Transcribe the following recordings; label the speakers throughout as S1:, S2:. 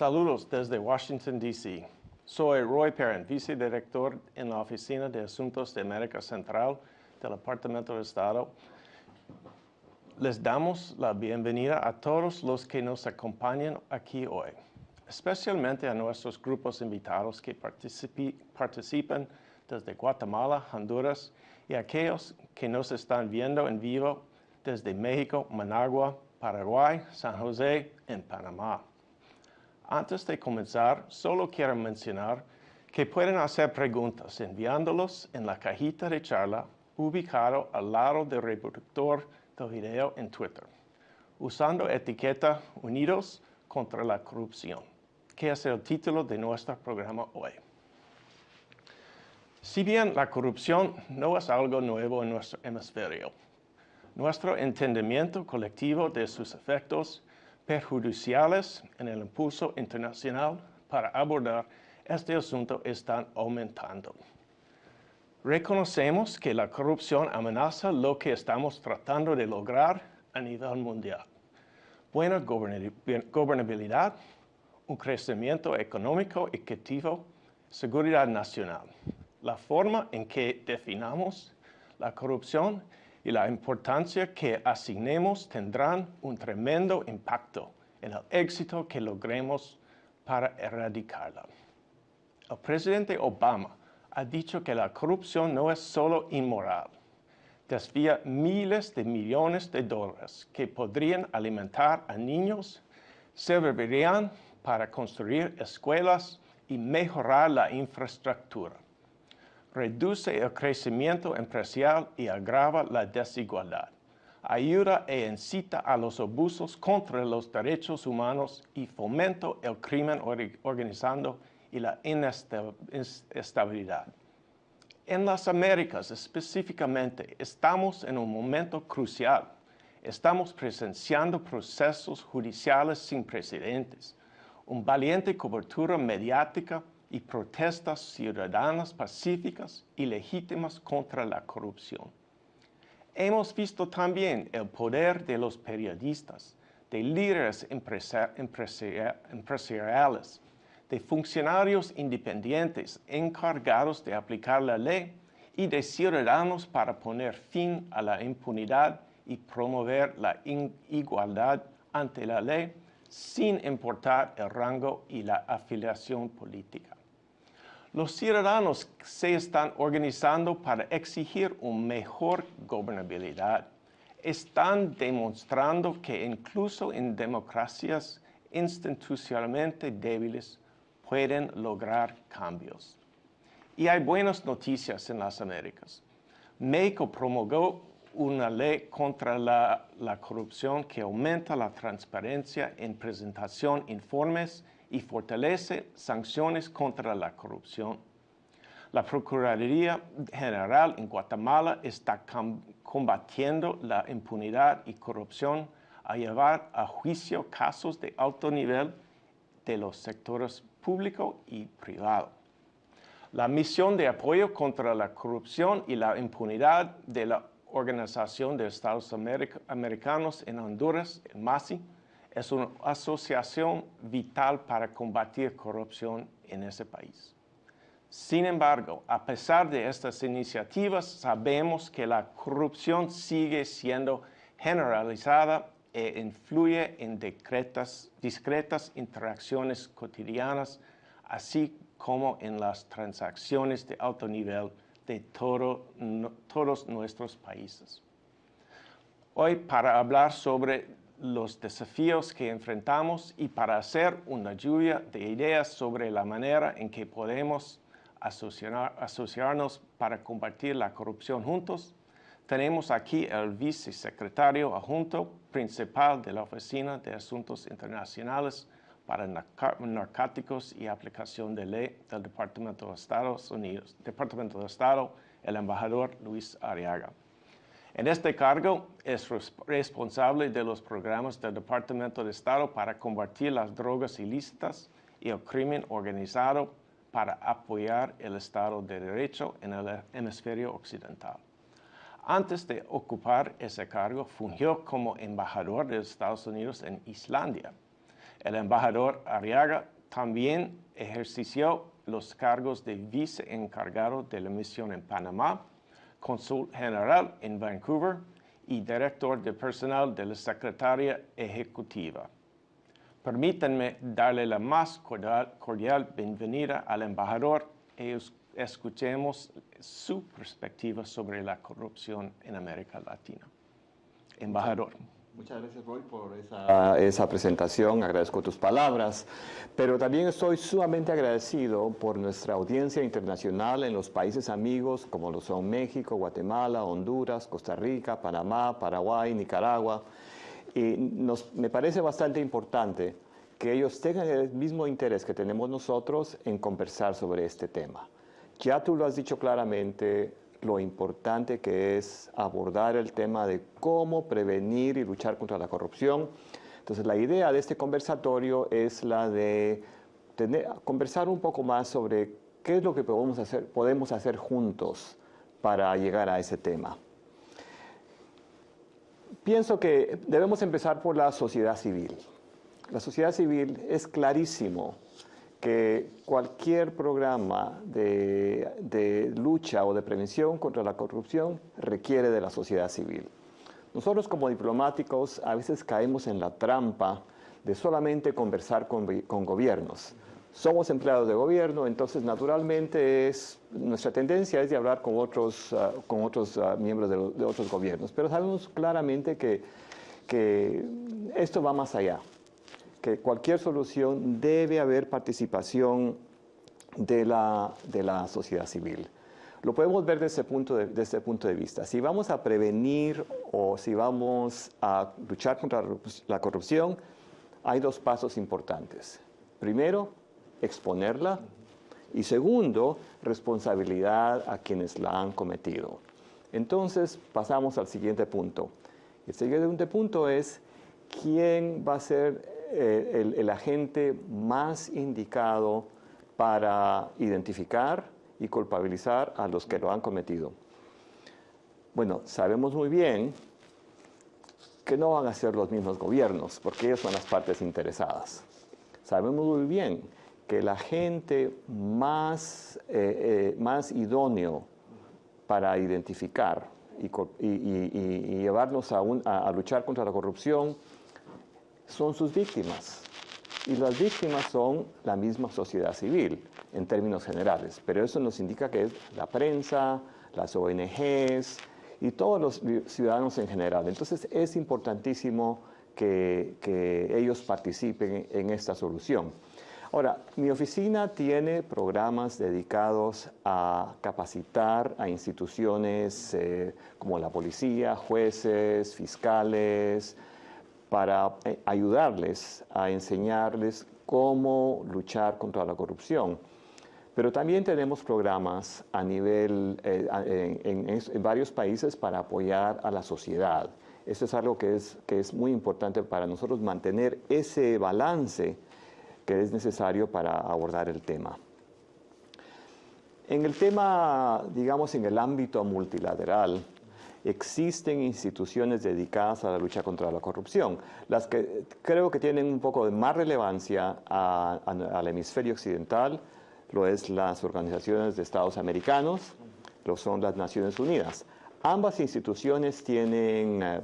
S1: Saludos desde Washington, D.C. Soy Roy Perrin, vicedirector en la Oficina de Asuntos de América Central del Departamento de Estado. Les damos la bienvenida a todos los que nos acompañan aquí hoy, especialmente a nuestros grupos invitados que participan desde Guatemala, Honduras y aquellos que nos están viendo en vivo desde México, Managua, Paraguay, San José en Panamá. Antes de comenzar, solo quiero mencionar que pueden hacer preguntas enviándolos en la cajita de charla ubicado al lado del reproductor del video en Twitter, usando etiqueta Unidos contra la Corrupción, que es el título de nuestro programa hoy. Si bien la corrupción no es algo nuevo en nuestro hemisferio, nuestro entendimiento colectivo de sus efectos perjudiciales en el impulso internacional para abordar este asunto están aumentando. Reconocemos que la corrupción amenaza lo que estamos tratando de lograr a nivel mundial. Buena gobernabilidad, un crecimiento económico equitativo, seguridad nacional. La forma en que definamos la corrupción y la importancia que asignemos tendrán un tremendo impacto en el éxito que logremos para erradicarla. El presidente Obama ha dicho que la corrupción no es solo inmoral, desvía miles de millones de dólares que podrían alimentar a niños, servirían para construir escuelas y mejorar la infraestructura reduce el crecimiento empresarial y agrava la desigualdad. Ayuda e incita a los abusos contra los derechos humanos y fomenta el crimen organizando y la inestabilidad. En las Américas específicamente estamos en un momento crucial. Estamos presenciando procesos judiciales sin precedentes, una valiente cobertura mediática y protestas ciudadanas pacíficas y legítimas contra la corrupción. Hemos visto también el poder de los periodistas, de líderes empresariales, de funcionarios independientes encargados de aplicar la ley y de ciudadanos para poner fin a la impunidad y promover la igualdad ante la ley sin importar el rango y la afiliación política. Los ciudadanos se están organizando para exigir una mejor gobernabilidad. Están demostrando que incluso en democracias institucionalmente débiles pueden lograr cambios. Y hay buenas noticias en las Américas. México promulgó una ley contra la, la corrupción que aumenta la transparencia en presentación informes y fortalece sanciones contra la corrupción. La Procuraduría General en Guatemala está combatiendo la impunidad y corrupción a llevar a juicio casos de alto nivel de los sectores público y privado. La misión de apoyo contra la corrupción y la impunidad de la Organización de Estados Americanos en Honduras, en MASI, es una asociación vital para combatir corrupción en ese país. Sin embargo, a pesar de estas iniciativas, sabemos que la corrupción sigue siendo generalizada e influye en discretas, interacciones cotidianas, así como en las transacciones de alto nivel de todo, todos nuestros países. Hoy, para hablar sobre los desafíos que enfrentamos y para hacer una lluvia de ideas sobre la manera en que podemos asociarnos para combatir la corrupción juntos, tenemos aquí el vicesecretario adjunto principal de la Oficina de Asuntos Internacionales para Narcóticos y Aplicación de Ley del Departamento de Estados Unidos, Departamento de Estado, el embajador Luis Ariaga. En este cargo es responsable de los programas del Departamento de Estado para combatir las drogas ilícitas y el crimen organizado para apoyar el Estado de Derecho en el hemisferio occidental. Antes de ocupar ese cargo, fungió como embajador de Estados Unidos en Islandia. El embajador Arriaga también ejerció los cargos de viceencargado de la misión en Panamá, cónsul general en Vancouver y director de personal de la Secretaría Ejecutiva. Permítanme darle la más cordial, cordial bienvenida al embajador y escuchemos su perspectiva sobre la corrupción en América Latina. Embajador.
S2: Muchas gracias, Roy, por esa, esa, presentación. Agradezco tus palabras, pero también estoy sumamente agradecido por nuestra audiencia internacional en los países amigos como lo son México, Guatemala, Honduras, Costa Rica, Panamá, Paraguay, Nicaragua. Y nos, me parece bastante importante que ellos tengan el mismo interés que tenemos nosotros en conversar sobre este tema. Ya tú lo has dicho claramente, lo importante que es abordar el tema de cómo prevenir y luchar contra la corrupción. Entonces, la idea de este conversatorio es la de tener, conversar un poco más sobre qué es lo que podemos hacer, podemos hacer juntos para llegar a ese tema. Pienso que debemos empezar por la sociedad civil. La sociedad civil es clarísimo que cualquier programa de, lucha o de prevención contra la corrupción requiere de la sociedad civil. Nosotros como diplomáticos a veces caemos en la trampa de solamente conversar con, gobiernos. Somos empleados de gobierno, entonces naturalmente es, nuestra tendencia es de hablar con otros, ah, con otros ah, miembros de, de, otros gobiernos, pero sabemos claramente que, que esto va más allá que cualquier solución debe haber participación de la, de la sociedad civil. Lo podemos ver desde ese, punto de, desde ese punto de vista. Si vamos a prevenir o si vamos a luchar contra la corrupción, hay dos pasos importantes. Primero, exponerla y segundo, responsabilidad a quienes la han cometido. Entonces, pasamos al siguiente punto. El siguiente punto es quién va a ser el, agente más indicado para identificar y culpabilizar a los que lo han cometido. Bueno, sabemos muy bien que no van a ser los mismos gobiernos, porque ellos son las partes interesadas. Sabemos muy bien que el agente más, eh, eh, más idóneo para identificar y, llevarnos a luchar contra la corrupción son sus víctimas. Y las víctimas son la misma sociedad civil, en términos generales. Pero eso nos indica que es la prensa, las ONGs y todos los ciudadanos en general. Entonces es importantísimo que, que ellos participen en esta solución. Ahora, mi oficina tiene programas dedicados a capacitar a instituciones eh, como la policía, jueces, fiscales, para eh, ayudarles a enseñarles cómo luchar contra la corrupción. Pero también tenemos programas a nivel, eh, en, varios países para apoyar a la sociedad. Eso es algo que es, que es muy importante para nosotros mantener ese balance que es necesario para abordar el tema. En el tema, digamos, en el ámbito multilateral, existen instituciones dedicadas a la lucha contra la corrupción. Las que creo que tienen un poco de más relevancia al hemisferio occidental lo es las organizaciones de Estados americanos, lo son las Naciones Unidas. Ambas instituciones tienen, eh,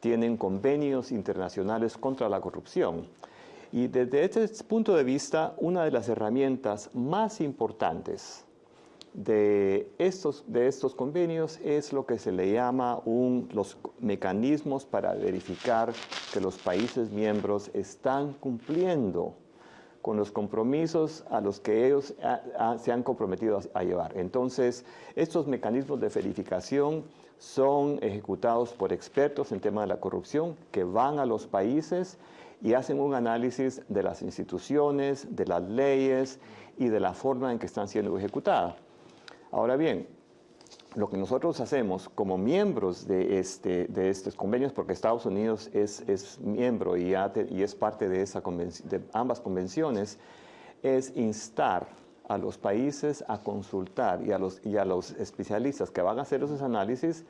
S2: tienen convenios internacionales contra la corrupción. Y desde este punto de vista, una de las herramientas más importantes de estos, de estos convenios es lo que se le llama los mecanismos para verificar que los países miembros están cumpliendo con los compromisos a los que ellos se han comprometido a, a llevar. Entonces, estos mecanismos de verificación son ejecutados por expertos en tema de la corrupción que van a los países y hacen un análisis de las instituciones, de las leyes y de la forma en que están siendo ejecutadas. Ahora bien, lo que nosotros hacemos como miembros de, este, de estos convenios, porque Estados Unidos es, miembro y, y, es parte de ambas convenciones, es instar a los países a consultar y a, los, y a los especialistas que van a hacer esos análisis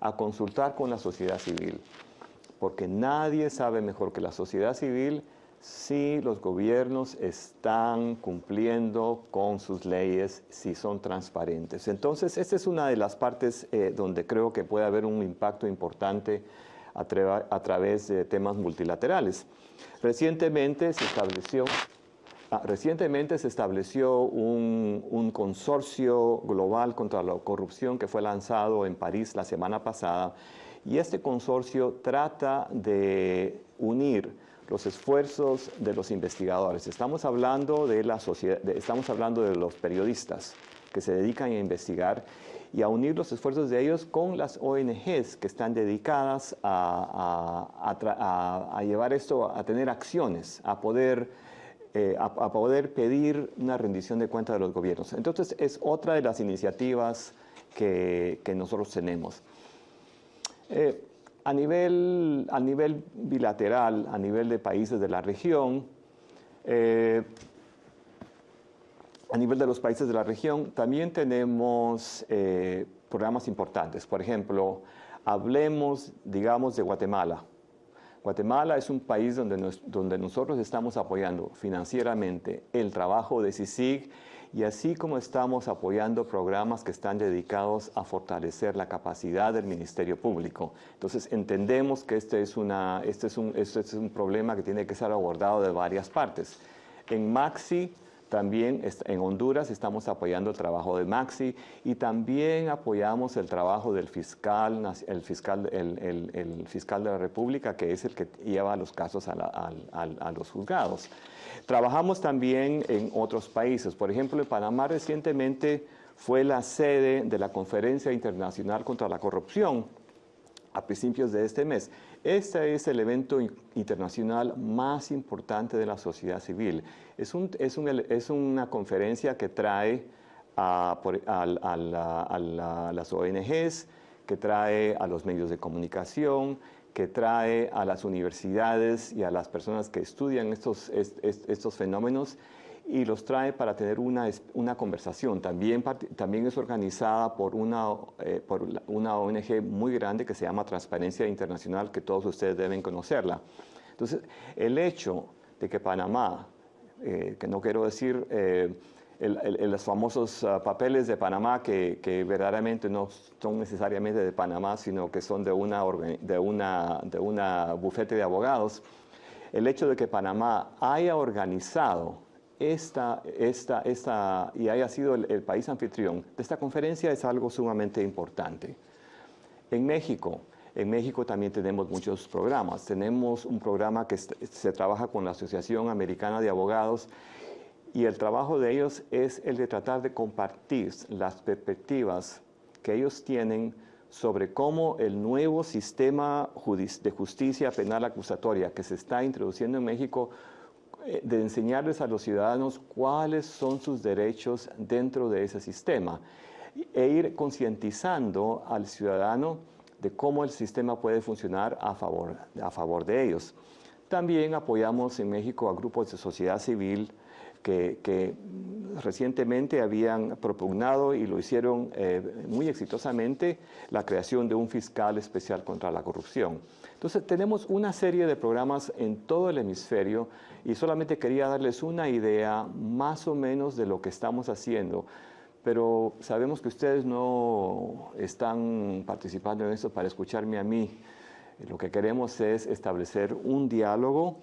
S2: a consultar con la sociedad civil, porque nadie sabe mejor que la sociedad civil si los gobiernos están cumpliendo con sus leyes, si son transparentes. Entonces, esta es una de las partes eh, donde creo que puede haber un impacto importante a, través de temas multilaterales. Recientemente se estableció, ah, recientemente se estableció un, un consorcio global contra la corrupción que fue lanzado en París la semana pasada y este consorcio trata de unir los esfuerzos de los investigadores. Estamos hablando de la sociedad, estamos hablando de los periodistas que se dedican a investigar y a unir los esfuerzos de ellos con las ONGs que están dedicadas a, llevar esto, a tener acciones, a poder, eh, a, poder pedir una rendición de cuentas de los gobiernos. Entonces es otra de las iniciativas que, nosotros tenemos. Eh, a nivel, a nivel bilateral, a nivel de países de la región, eh, a nivel de los países de la región, también tenemos eh, programas importantes. Por ejemplo, hablemos, digamos, de Guatemala. Guatemala es un país donde, donde nosotros estamos apoyando financieramente el trabajo de CICIG y así como estamos apoyando programas que están dedicados a fortalecer la capacidad del Ministerio Público. Entonces entendemos que este es, una, este es, un, este es un problema que tiene que ser abordado de varias partes. En Maxi también en Honduras estamos apoyando el trabajo de Maxi y también apoyamos el trabajo del fiscal, el fiscal, el, fiscal de la República, que es el que lleva los casos a los juzgados. Trabajamos también en otros países. Por ejemplo, en Panamá recientemente fue la sede de la Conferencia Internacional contra la Corrupción a principios de este mes. Este es el evento internacional más importante de la sociedad civil. Es, un, es, es una conferencia que trae a, las ONGs, que trae a los medios de comunicación, que trae a las universidades y a las personas que estudian estos fenómenos y los trae para tener una, una conversación. También, también es organizada por una, eh, por una ONG muy grande que se llama Transparencia Internacional, que todos ustedes deben conocerla. Entonces, el hecho de que Panamá, eh, que no quiero decir... Eh, los famosos ah, papeles de Panamá que, verdaderamente no son necesariamente de Panamá, sino que son de una, de una, de una bufete de abogados, el hecho de que Panamá haya organizado esta, esta, esta, y haya sido el, país anfitrión de esta conferencia es algo sumamente importante. En México, en México también tenemos muchos programas. Tenemos un programa que se trabaja con la Asociación Americana de Abogados y el trabajo de ellos es el de tratar de compartir las perspectivas que ellos tienen sobre cómo el nuevo sistema de justicia penal acusatoria que se está introduciendo en México, de enseñarles a los ciudadanos cuáles son sus derechos dentro de ese sistema e ir concientizando al ciudadano de cómo el sistema puede funcionar a favor, a favor de ellos. También apoyamos en México a grupos de sociedad civil, que, recientemente habían propugnado y lo hicieron eh, muy exitosamente la creación de un fiscal especial contra la corrupción. Entonces tenemos una serie de programas en todo el hemisferio y solamente quería darles una idea más o menos de lo que estamos haciendo pero sabemos que ustedes no están participando en esto para escucharme a mí. Lo que queremos es establecer un diálogo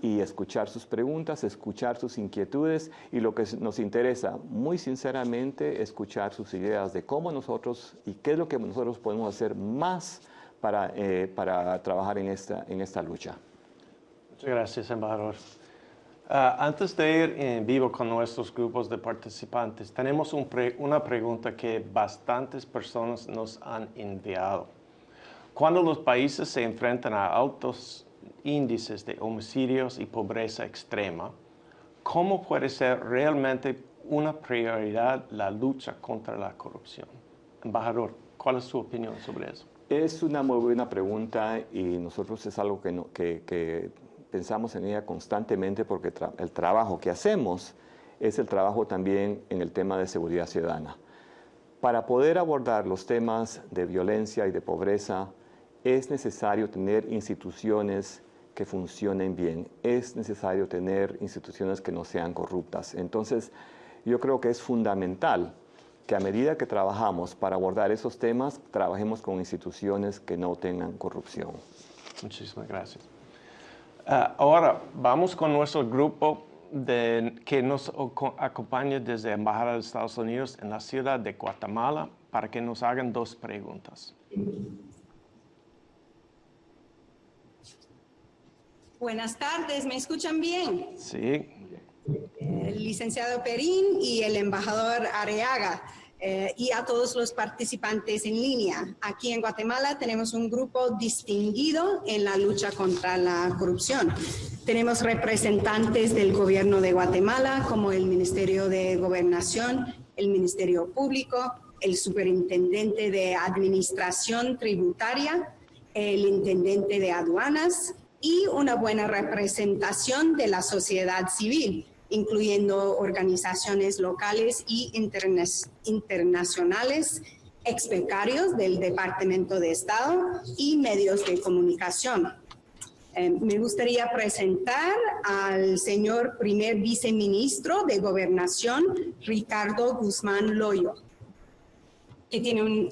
S2: y escuchar sus preguntas, escuchar sus inquietudes y lo que nos interesa, muy sinceramente, escuchar sus ideas de cómo nosotros y qué es lo que nosotros podemos hacer más para, eh, para trabajar en esta, en esta lucha.
S1: Muchas gracias, embajador. Ah, antes de ir en vivo con nuestros grupos de participantes, tenemos una pregunta que bastantes personas nos han enviado. Cuando los países se enfrentan a altos índices de homicidios y pobreza extrema, ¿cómo puede ser realmente una prioridad la lucha contra la corrupción? Embajador, ¿cuál es su opinión sobre eso?
S2: Es una muy buena pregunta y nosotros es algo que, que, pensamos en ella constantemente porque el trabajo que hacemos es el trabajo también en el tema de seguridad ciudadana. Para poder abordar los temas de violencia y de pobreza es necesario tener instituciones que funcionen bien, es necesario tener instituciones que no sean corruptas. Entonces, yo creo que es fundamental que a medida que trabajamos para abordar esos temas, trabajemos con instituciones que no tengan corrupción.
S1: Muchísimas gracias. Ah, ahora vamos con nuestro grupo de, que nos acompaña desde la Embajada de Estados Unidos en la ciudad de Guatemala para que nos hagan dos preguntas.
S3: Buenas tardes, ¿me escuchan bien?
S1: Sí.
S3: El licenciado Perín y el embajador Areaga. Eh, y a todos los participantes en línea. Aquí en Guatemala tenemos un grupo distinguido en la lucha contra la corrupción. Tenemos representantes del gobierno de Guatemala como el Ministerio de Gobernación, el Ministerio Público, el Superintendente de Administración Tributaria, el Intendente de Aduanas y una buena representación de la sociedad civil incluyendo organizaciones locales y internacionales, expecarios del Departamento de Estado y medios de comunicación. Eh, me gustaría presentar al señor primer viceministro de Gobernación, Ricardo Guzmán Loyo, que tiene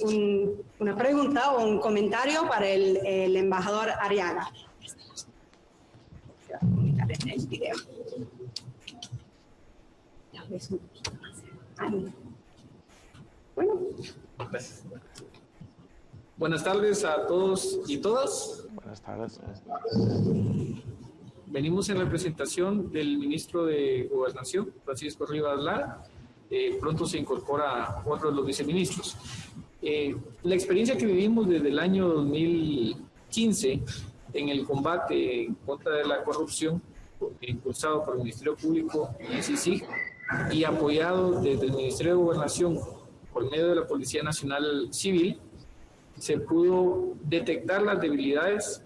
S3: una pregunta o un comentario para el, embajador Ariaga. el video.
S4: Bueno. Buenas tardes a todos y todas.
S1: Buenas tardes.
S4: Venimos en representación del ministro de Gobernación, Francisco Rivas Lara. Eh, pronto se incorpora otro de los viceministros. Eh, la experiencia que vivimos desde el año 2015 en el combate contra la corrupción, impulsado por el Ministerio Público y CICIG, y apoyado desde el Ministerio de Gobernación por medio de la Policía Nacional Civil, se pudo detectar las debilidades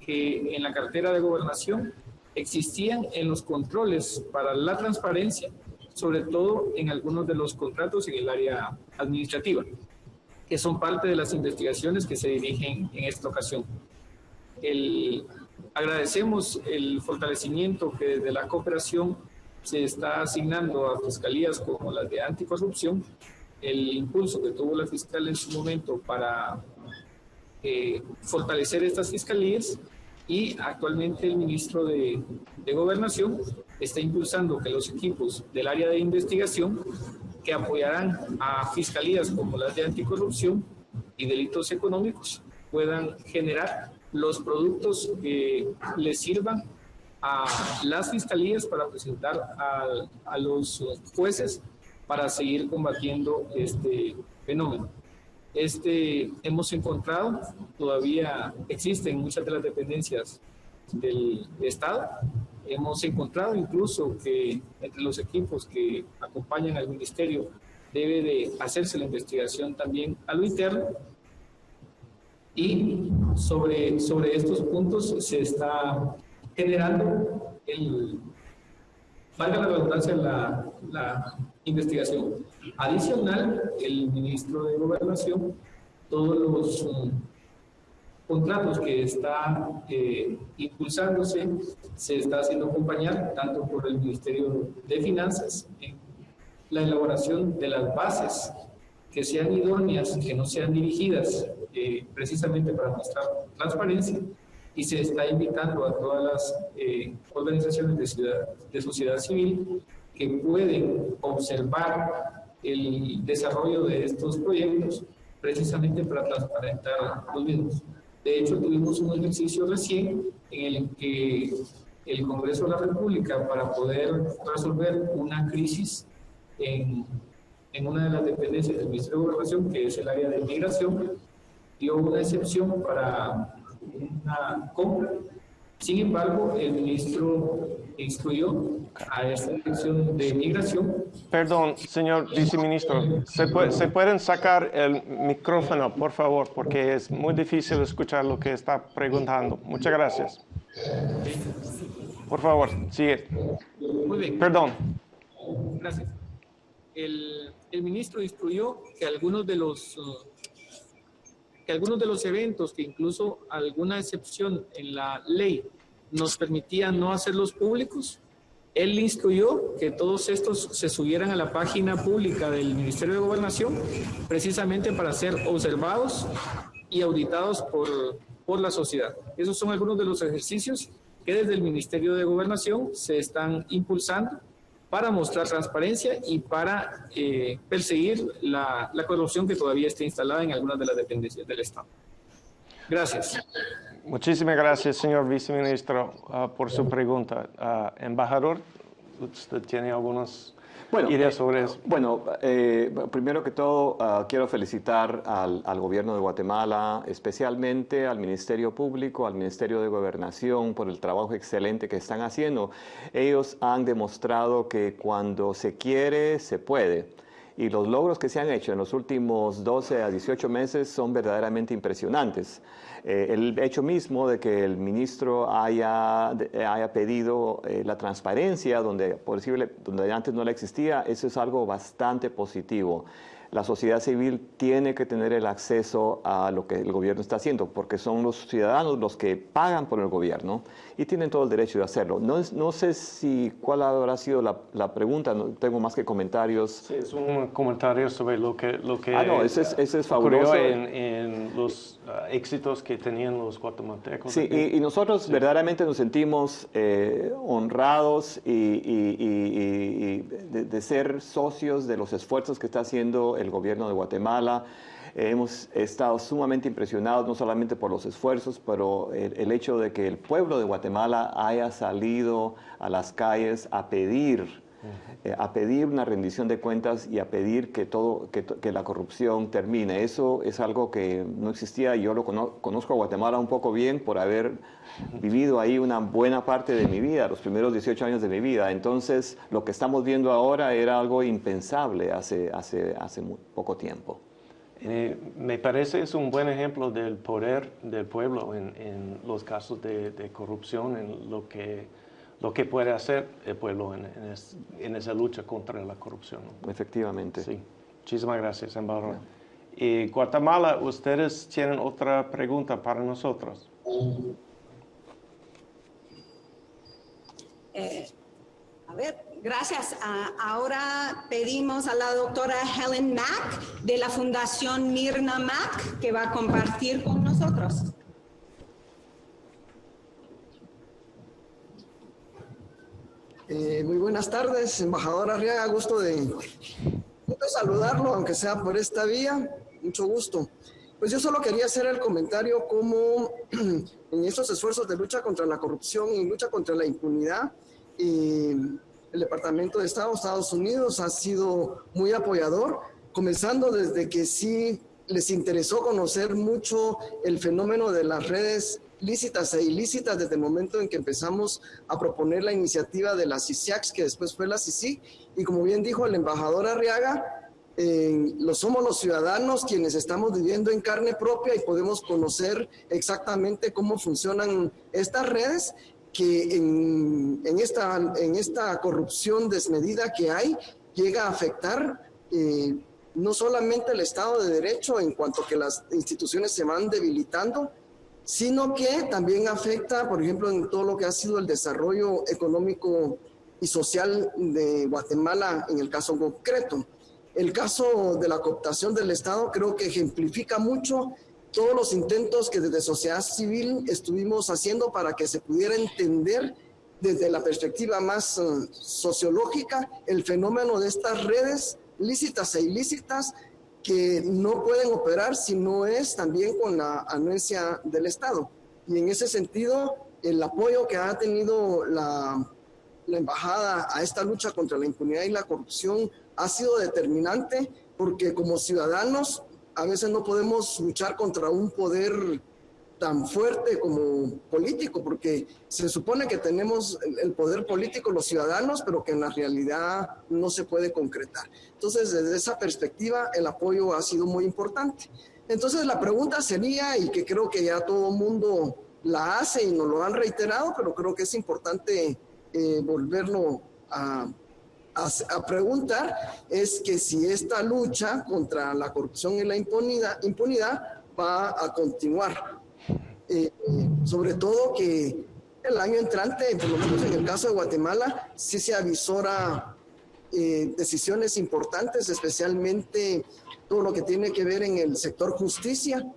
S4: que en la cartera de gobernación existían en los controles para la transparencia, sobre todo en algunos de los contratos en el área administrativa, que son parte de las investigaciones que se dirigen en esta ocasión. El, agradecemos el fortalecimiento que desde la cooperación se está asignando a fiscalías como las de anticorrupción el impulso que tuvo la fiscal en su momento para eh, fortalecer estas fiscalías y actualmente el ministro de, de Gobernación está impulsando que los equipos del área de investigación que apoyarán a fiscalías como las de anticorrupción y delitos económicos puedan generar los productos que les sirvan a las fiscalías para presentar a, los jueces para seguir combatiendo este fenómeno. Este, hemos encontrado, todavía existen muchas de las dependencias del Estado, hemos encontrado incluso que entre los equipos que acompañan al ministerio debe de hacerse la investigación también a lo interno y sobre, sobre estos puntos se está generando el, valga la redundancia, la, la investigación. Adicional, el ministro de Gobernación, todos los um, contratos que está eh, impulsándose, se está haciendo acompañar tanto por el Ministerio de Finanzas en la elaboración de las bases que sean idóneas, que no sean dirigidas eh, precisamente para mostrar transparencia, y se está invitando a todas las eh, organizaciones de, ciudad, de sociedad civil que pueden observar el desarrollo de estos proyectos precisamente para transparentar los mismos. De hecho, tuvimos un ejercicio recién en el que el Congreso de la República, para poder resolver una crisis en, en una de las dependencias del Ministerio de Gobernación, que es el área de migración, dio una excepción para una compra. Sin embargo, el ministro instruyó a esta dirección de migración.
S1: Perdón, señor viceministro, ¿se, ¿se pueden sacar el micrófono, por favor? Porque es muy difícil escuchar lo que está preguntando. Muchas gracias. Por favor, sigue.
S4: Muy bien.
S1: Perdón.
S4: Gracias. El, el ministro instruyó que algunos de los uh, que algunos de los eventos que incluso alguna excepción en la ley nos permitía no hacerlos públicos. Él instruyó que todos estos se subieran a la página pública del Ministerio de Gobernación precisamente para ser observados y auditados por, por la sociedad. Esos son algunos de los ejercicios que desde el Ministerio de Gobernación se están impulsando para mostrar transparencia y para eh, perseguir la, la, corrupción que todavía está instalada en algunas de las dependencias del Estado. Gracias.
S1: Muchísimas gracias, señor viceministro, uh, por su pregunta. Uh, embajador, ¿usted tiene algunos
S2: bueno,
S1: ideas sobre eso?
S2: Bueno, eh, primero que todo, uh, quiero felicitar al, al, gobierno de Guatemala, especialmente al Ministerio Público, al Ministerio de Gobernación, por el trabajo excelente que están haciendo. Ellos han demostrado que cuando se quiere, se puede y los logros que se han hecho en los últimos 12 a 18 meses son verdaderamente impresionantes. Eh, el hecho mismo de que el ministro haya, haya pedido eh, la transparencia donde, posible, donde antes no la existía, eso es algo bastante positivo la sociedad civil tiene que tener el acceso a lo que el gobierno está haciendo, porque son los ciudadanos los que pagan por el gobierno y tienen todo el derecho de hacerlo. No, no sé si cuál habrá sido la, la, pregunta, no tengo más que comentarios.
S1: Sí, es un comentario sobre lo que, lo que
S2: ah, no, ese es, ese es fabuloso.
S1: En, en, los éxitos que tenían los guatemaltecos.
S2: Sí, y, y, nosotros sí. verdaderamente nos sentimos eh, honrados y, y, y de, de ser socios de los esfuerzos que está haciendo el gobierno de Guatemala. Eh, hemos estado sumamente impresionados, no solamente por los esfuerzos, pero el, el, hecho de que el pueblo de Guatemala haya salido a las calles a pedir, eh, a pedir una rendición de cuentas y a pedir que, todo, que, la corrupción termine. Eso es algo que no existía. Yo lo conozco, a Guatemala un poco bien por haber vivido ahí una buena parte de mi vida, los primeros 18 años de mi vida. Entonces, lo que estamos viendo ahora era algo impensable hace, hace, hace muy poco tiempo.
S1: Eh, me parece es un buen ejemplo del poder del pueblo en, los casos de, corrupción, en lo que, lo que puede hacer el pueblo en, en, es, en esa lucha contra la corrupción.
S2: Efectivamente.
S1: Sí. Muchísimas gracias, embajador. Y Guatemala, ¿ustedes tienen otra pregunta para nosotros?
S3: Eh, a ver, gracias. Uh, ahora pedimos a la doctora Helen Mack de la Fundación Mirna Mack que va a compartir con nosotros.
S5: Eh, muy buenas tardes, embajadora Arriaga, gusto de, saludarlo, aunque sea por esta vía, mucho gusto. Pues yo solo quería hacer el comentario como en estos esfuerzos de lucha contra la corrupción y lucha contra la impunidad, y el Departamento de Estado, Estados Unidos, ha sido muy apoyador, comenzando desde que sí les interesó conocer mucho el fenómeno de las redes lícitas e ilícitas desde el momento en que empezamos a proponer la iniciativa de la CICIAX, que después fue la CICI, y como bien dijo el embajador Arriaga, eh, lo somos los ciudadanos quienes estamos viviendo en carne propia y podemos conocer exactamente cómo funcionan estas redes que en, en, esta, en esta corrupción desmedida que hay llega a afectar eh, no solamente el Estado de Derecho en cuanto que las instituciones se van debilitando, sino que también afecta, por ejemplo, en todo lo que ha sido el desarrollo económico y social de Guatemala en el caso concreto. El caso de la cooptación del Estado creo que ejemplifica mucho todos los intentos que desde sociedad civil estuvimos haciendo para que se pudiera entender desde la perspectiva más uh, sociológica el fenómeno de estas redes lícitas e ilícitas que no pueden operar si no es también con la anuencia del Estado. Y en ese sentido, el apoyo que ha tenido la, la embajada a esta lucha contra la impunidad y la corrupción ha sido determinante porque como ciudadanos a veces no podemos luchar contra un poder tan fuerte como político, porque se supone que tenemos el poder político los ciudadanos, pero que en la realidad no se puede concretar. Entonces, desde esa perspectiva, el apoyo ha sido muy importante. Entonces, la pregunta sería, y que creo que ya todo el mundo la hace y nos lo han reiterado, pero creo que es importante eh, volverlo a a, preguntar es que si esta lucha contra la corrupción y la impunidad, impunidad va a continuar. Eh, sobre todo que el año entrante, por lo menos en el caso de Guatemala, sí se avisora eh, decisiones importantes, especialmente todo lo que tiene que ver en el sector justicia,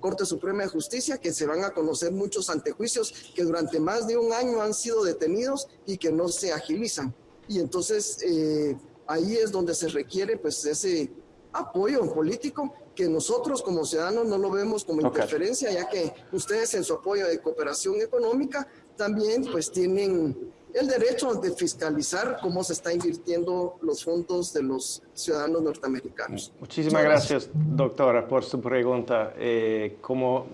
S5: Corte Suprema de Justicia, que se van a conocer muchos antejuicios que durante más de un año han sido detenidos y que no se agilizan. Y entonces eh, ahí es donde se requiere pues ese apoyo político que nosotros como ciudadanos no lo vemos como interferencia, ya que ustedes en su apoyo de cooperación económica también pues tienen el derecho de fiscalizar cómo se está invirtiendo los fondos de los ciudadanos norteamericanos.
S1: Muchísimas gracias, doctora, por su pregunta. Eh, como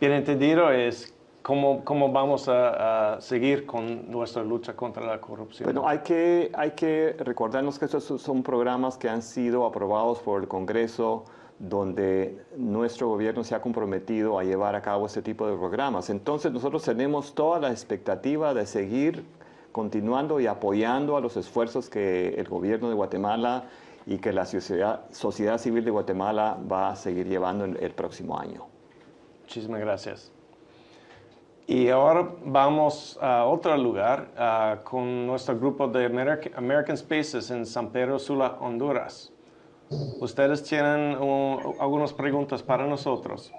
S1: bien entendido, es cómo, cómo vamos a, seguir con nuestra lucha contra la corrupción.
S2: Bueno, hay que, hay que recordarnos que estos son programas que han sido aprobados por el Congreso donde nuestro gobierno se ha comprometido a llevar a cabo este tipo de programas. Entonces nosotros tenemos toda la expectativa de seguir continuando y apoyando a los esfuerzos que el gobierno de Guatemala y que la sociedad, civil de Guatemala va a seguir llevando el, próximo año.
S1: Muchísimas gracias. Y ahora vamos a otro lugar uh, con nuestro grupo de American Spaces en San Pedro Sula, Honduras. Ustedes tienen uh, algunas preguntas para nosotros.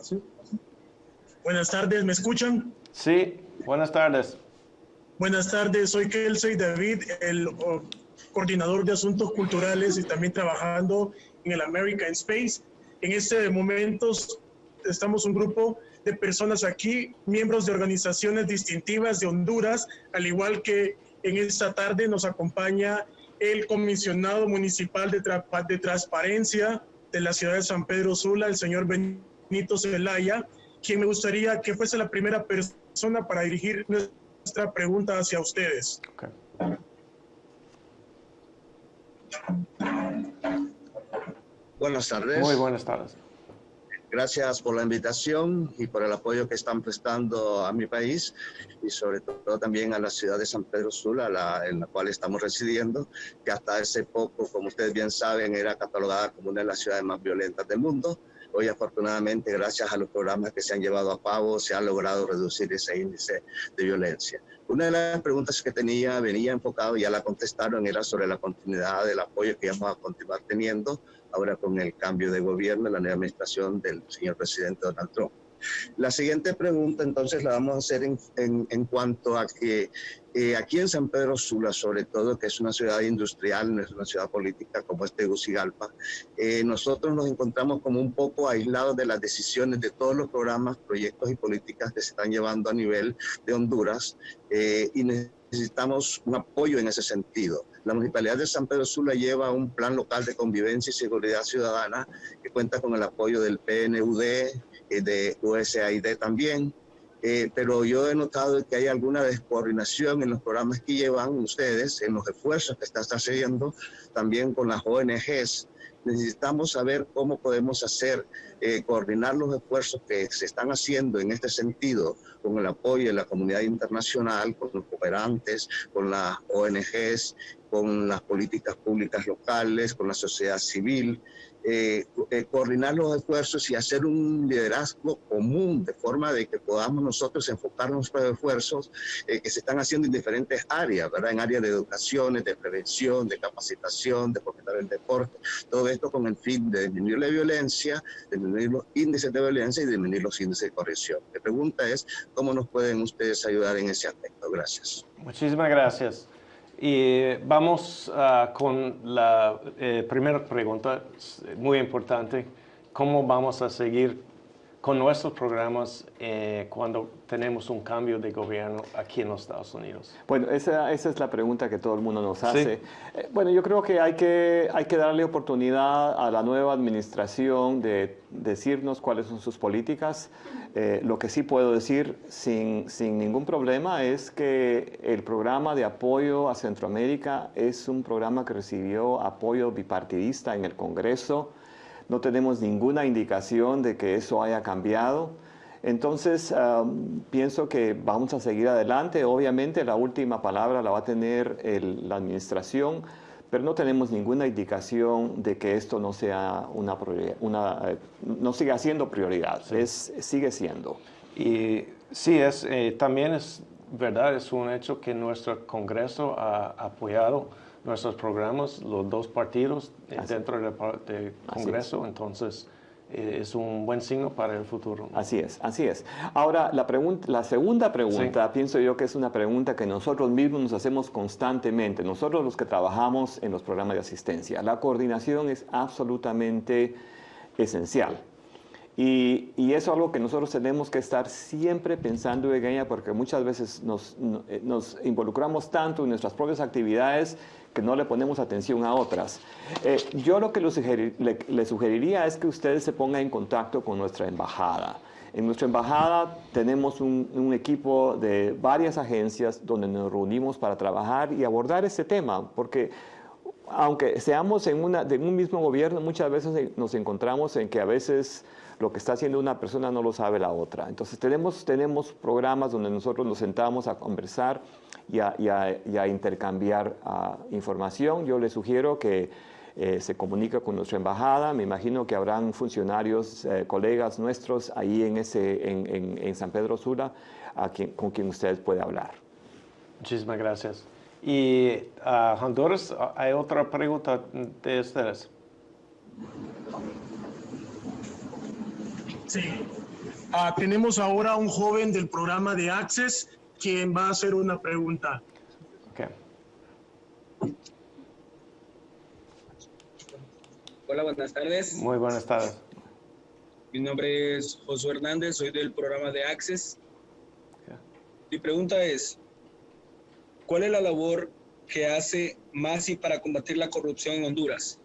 S6: ¿Sí? Buenas tardes, ¿me escuchan?
S1: Sí, buenas tardes.
S6: Buenas tardes, soy Kelsey David, el coordinador de asuntos culturales y también trabajando en el American Space. En este momento estamos un grupo de personas aquí, miembros de organizaciones distintivas de Honduras, al igual que en esta tarde nos acompaña el comisionado municipal de, de transparencia de la ciudad de San Pedro Sula, el señor Benito Zelaya, quien me gustaría que fuese la primera persona para dirigir nuestra pregunta hacia ustedes.
S7: Buenas tardes.
S1: Muy buenas tardes.
S7: Gracias por la invitación y por el apoyo que están prestando a mi país y sobre todo también a la ciudad de San Pedro Sula, la, en la cual estamos residiendo, que hasta hace poco, como ustedes bien saben, era catalogada como una de las ciudades más violentas del mundo. Hoy afortunadamente, gracias a los programas que se han llevado a cabo, se ha logrado reducir ese índice de violencia. Una de las preguntas que tenía, venía enfocado, ya la contestaron, era sobre la continuidad del apoyo que vamos a continuar teniendo ahora con el cambio de gobierno, la nueva administración del señor presidente Donald Trump. La siguiente pregunta entonces la vamos a hacer en, en, cuanto a que eh, aquí en San Pedro Sula, sobre todo, que es una ciudad industrial, no es una ciudad política como es Tegucigalpa, eh, nosotros nos encontramos como un poco aislados de las decisiones de todos los programas, proyectos y políticas que se están llevando a nivel de Honduras eh, y necesitamos un apoyo en ese sentido. La Municipalidad de San Pedro Sula lleva un plan local de convivencia y seguridad ciudadana que cuenta con el apoyo del PNUD, eh, de USAID también, eh, pero yo he notado que hay alguna descoordinación en los programas que llevan ustedes, en los esfuerzos que están haciendo también con las ONGs. Necesitamos saber cómo podemos hacer, eh, coordinar los esfuerzos que se están haciendo en este sentido con el apoyo de la comunidad internacional, con los cooperantes, con las ONGs, con las políticas públicas locales, con la sociedad civil, eh, eh, coordinar los esfuerzos y hacer un liderazgo común de forma de que podamos nosotros enfocar nuestros esfuerzos eh, que se están haciendo en diferentes áreas, ¿verdad? En áreas de educación, de prevención, de capacitación, de fomentar el deporte, todo esto con el fin de disminuir la violencia, disminuir los índices de violencia y disminuir los índices de corrección. La pregunta es, ¿cómo nos pueden ustedes ayudar en ese aspecto? Gracias.
S1: Muchísimas gracias. Y vamos uh, con la eh, primera pregunta, muy importante. ¿Cómo vamos a seguir con nuestros programas eh, cuando tenemos un cambio de gobierno aquí en los Estados Unidos?
S2: Bueno, esa, esa es la pregunta que todo el mundo nos hace. Eh, bueno, yo creo que hay, que hay que darle oportunidad a la nueva administración de decirnos cuáles son sus políticas. Eh, lo que sí puedo decir sin, sin ningún problema es que el programa de apoyo a Centroamérica es un programa que recibió apoyo bipartidista en el Congreso no tenemos ninguna indicación de que eso haya cambiado. Entonces, pienso que vamos a seguir adelante. Obviamente, la última palabra la va a tener la administración, pero no tenemos ninguna indicación de que esto no sea una, una eh, no siga siendo prioridad, es, sigue siendo.
S1: Y sí, es, eh, también es verdad, es un hecho que nuestro Congreso ha apoyado nuestros programas, los dos partidos dentro del Congreso, entonces eh, es un buen signo para el futuro.
S2: Así es, así es. Ahora, la, pregunta, la segunda pregunta, pienso yo que es una pregunta que nosotros mismos nos hacemos constantemente, nosotros los que trabajamos en los programas de asistencia. La coordinación es absolutamente esencial. Y, eso es algo que nosotros tenemos que estar siempre pensando en ella porque muchas veces nos, eh, nos involucramos tanto en nuestras propias actividades que no le ponemos atención a otras. Eh, yo lo que le, sugeriría es que ustedes se pongan en contacto con nuestra embajada. En nuestra embajada tenemos un, equipo de varias agencias donde nos reunimos para trabajar y abordar este tema, porque aunque seamos en, una, en un mismo gobierno, muchas veces nos encontramos en que a veces lo que está haciendo una persona no lo sabe la otra. Entonces tenemos, tenemos programas donde nosotros nos sentamos a conversar y a, intercambiar ah, información. Yo le sugiero que eh, se comunique con nuestra embajada. Me imagino que habrán funcionarios, eh, colegas nuestros ahí en, ese, en, San Pedro Sula con quien usted puede hablar.
S1: Muchísimas gracias. Y a uh, Honduras, hay otra pregunta de ustedes.
S6: Sí. Ah, tenemos ahora un joven del programa de Access quien va a hacer una pregunta.
S8: Hola, buenas tardes.
S1: Muy buenas tardes.
S8: Mi nombre es Josué Hernández, soy del programa de Access. Mi pregunta es, ¿cuál es la labor que hace MASI para combatir la corrupción en Honduras?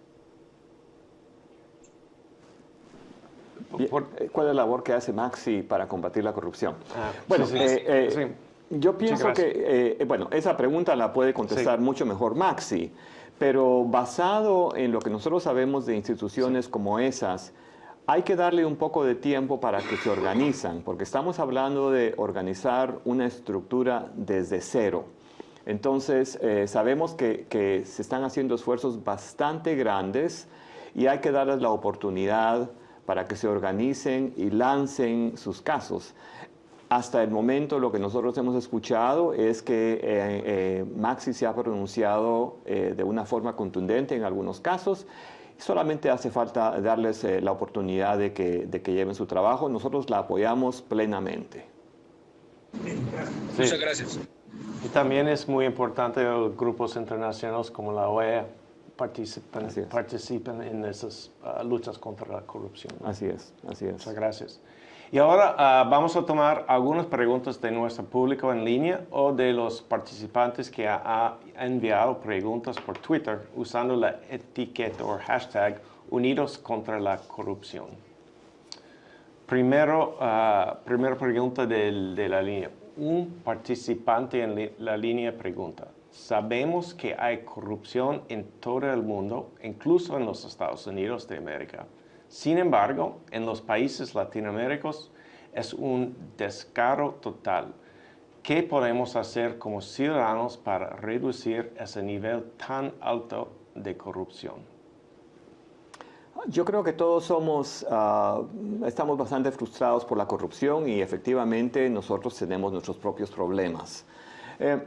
S2: Eh, ¿Cuál es la labor que hace Maxi para combatir la corrupción? Ah, bueno, eh, eh, yo pienso que, bueno, esa pregunta la puede contestar mucho mejor Maxi, pero basado en lo que nosotros sabemos de instituciones como esas, hay que darle un poco de tiempo para que se organizan, porque estamos hablando de organizar una estructura desde cero. Entonces, sabemos que, que, se están haciendo esfuerzos bastante grandes y hay que darles la oportunidad para que se organicen y lancen sus casos. Hasta el momento lo que nosotros hemos escuchado es que eh, eh, Maxi se ha pronunciado eh, de una forma contundente en algunos casos. Solamente hace falta darles la oportunidad de que, de que lleven su trabajo. Nosotros la apoyamos plenamente.
S8: Muchas gracias.
S1: Y también es muy importante los grupos internacionales como la OEA participan, participen en esas ah, luchas contra la corrupción.
S2: Así es, así es.
S1: Muchas gracias. Y ahora ah, vamos a tomar algunas preguntas de nuestro público en línea o de los participantes que han enviado preguntas por Twitter usando la etiqueta o hashtag Unidos contra la Corrupción. Primero, uh, primera pregunta de, de la línea. Un participante en la línea pregunta, Sabemos que hay corrupción en todo el mundo, incluso en los Estados Unidos de América. Sin embargo, en los países latinoamericanos es un descaro total. ¿Qué podemos hacer como ciudadanos para reducir ese nivel tan alto de corrupción?
S2: Yo creo que todos somos, ah, estamos bastante frustrados por la corrupción y efectivamente nosotros tenemos nuestros propios problemas. Eh,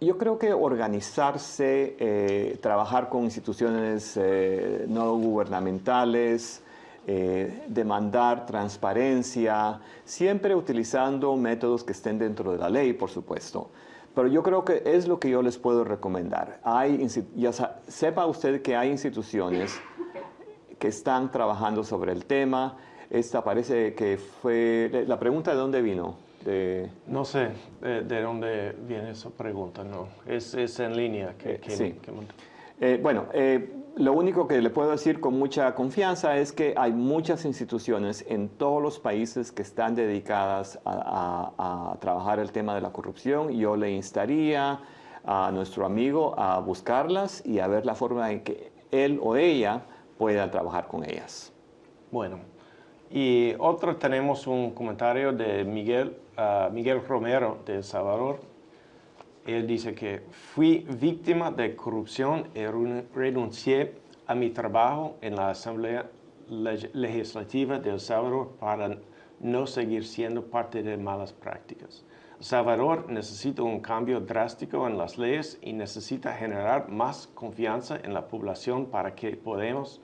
S2: yo creo que organizarse, eh, trabajar con instituciones eh, no gubernamentales, eh, demandar transparencia, siempre utilizando métodos que estén dentro de la ley, por supuesto. Pero yo creo que es lo que yo les puedo recomendar. Hay, ya sepa usted que hay instituciones que están trabajando sobre el tema. Esta parece que fue... La pregunta de dónde vino.
S1: No sé de, dónde viene esa pregunta, no. Es, es en línea que...
S2: Eh, sí. Eh, bueno, eh, lo único que le puedo decir con mucha confianza es que hay muchas instituciones en todos los países que están dedicadas a, a trabajar el tema de la corrupción. Yo le instaría a nuestro amigo a buscarlas y a ver la forma en que él o ella pueda trabajar con ellas.
S1: Bueno, y otro tenemos un comentario de Miguel, Miguel Romero de El Salvador. Él dice que fui víctima de corrupción y renuncié a mi trabajo en la Asamblea Legislativa de El Salvador para no seguir siendo parte de malas prácticas. El Salvador necesita un cambio drástico en las leyes y necesita generar más confianza en la población para que podamos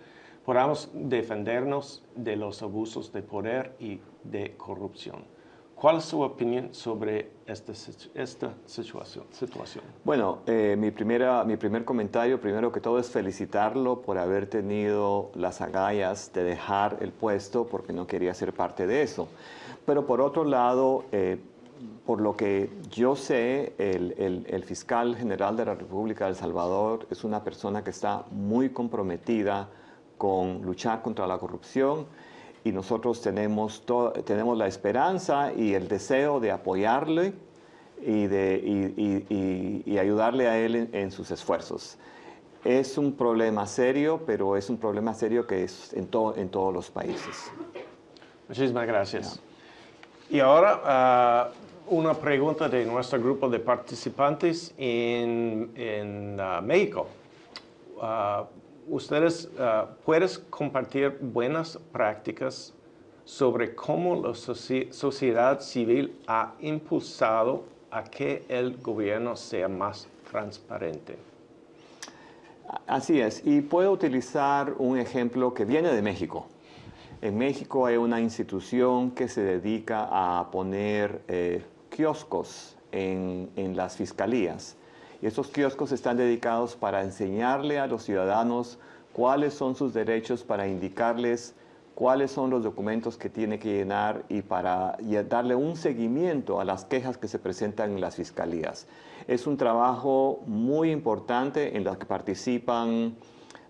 S1: defendernos de los abusos de poder y de corrupción. ¿Cuál es su opinión sobre esta, esta situación, situación?
S2: Bueno, eh, mi, primera, mi primer comentario, primero que todo, es felicitarlo por haber tenido las agallas de dejar el puesto porque no quería ser parte de eso. Pero por otro lado, eh, por lo que yo sé, el, el, el, fiscal general de la República de El Salvador es una persona que está muy comprometida con luchar contra la corrupción y nosotros tenemos, tenemos la esperanza y el deseo de apoyarle y, de, y, ayudarle a él en, sus esfuerzos. Es un problema serio, pero es un problema serio que es en, en todos los países.
S1: Muchísimas gracias. Y ahora ah, una pregunta de nuestro grupo de participantes en, en ah, México. Uh, ustedes uh, pueden compartir buenas prácticas sobre cómo la sociedad civil ha impulsado a que el gobierno sea más transparente.
S2: Así es, y puedo utilizar un ejemplo que viene de México. En México hay una institución que se dedica a poner eh, kioscos en, las fiscalías estos kioscos están dedicados para enseñarle a los ciudadanos cuáles son sus derechos, para indicarles cuáles son los documentos que tiene que llenar y para darle un seguimiento a las quejas que se presentan en las fiscalías. Es un trabajo muy importante en el que participan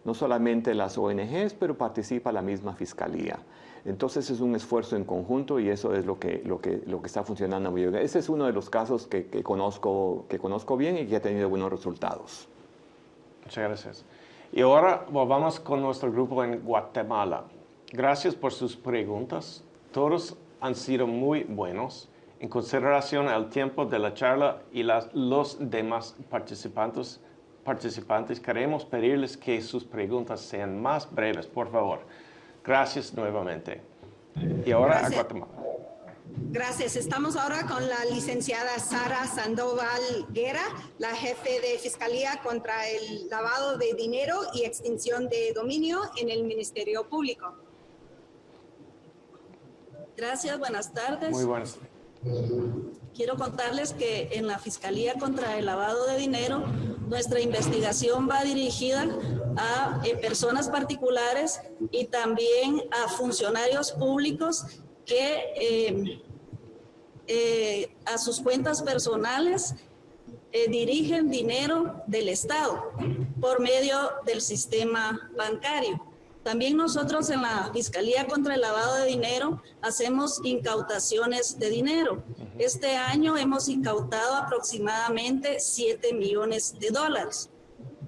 S2: no solamente las ONGs, pero participa la misma fiscalía. Entonces es un esfuerzo en conjunto y eso es lo que, lo que, lo que está funcionando muy bien. Ese es uno de los casos que, conozco, que conozco bien y que ha tenido buenos resultados.
S1: Muchas gracias. Y ahora vamos con nuestro grupo en Guatemala. Gracias por sus preguntas. Todos han sido muy buenos. En consideración al tiempo de la charla y las, los demás participantes, participantes, queremos pedirles que sus preguntas sean más breves, por favor. Gracias nuevamente. Y ahora a Guatemala.
S3: Gracias. Estamos ahora con la licenciada Sara Sandoval Guerra, la jefe de Fiscalía contra el lavado de dinero y extinción de dominio en el Ministerio Público.
S9: Gracias, buenas tardes.
S1: Muy buenas.
S9: Quiero contarles que en la Fiscalía contra el lavado de dinero, nuestra investigación va dirigida a eh, personas particulares y también a funcionarios públicos que eh, eh, a sus cuentas personales dirigen dinero del Estado por medio del sistema bancario. También nosotros en la Fiscalía contra el Lavado de Dinero hacemos incautaciones de dinero. Este año hemos incautado aproximadamente 7 millones de dólares.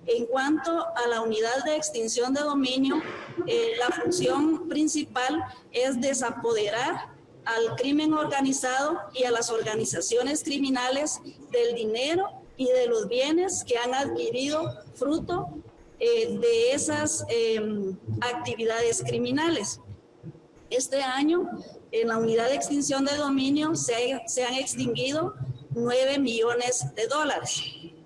S9: En cuanto a la unidad de extinción de dominio, eh, la función principal es desapoderar al crimen organizado y a las organizaciones criminales del dinero y de los bienes que han adquirido fruto eh, de esas em, actividades criminales. Este año, en la unidad de extinción de dominio, se, han extinguido 9 millones de dólares.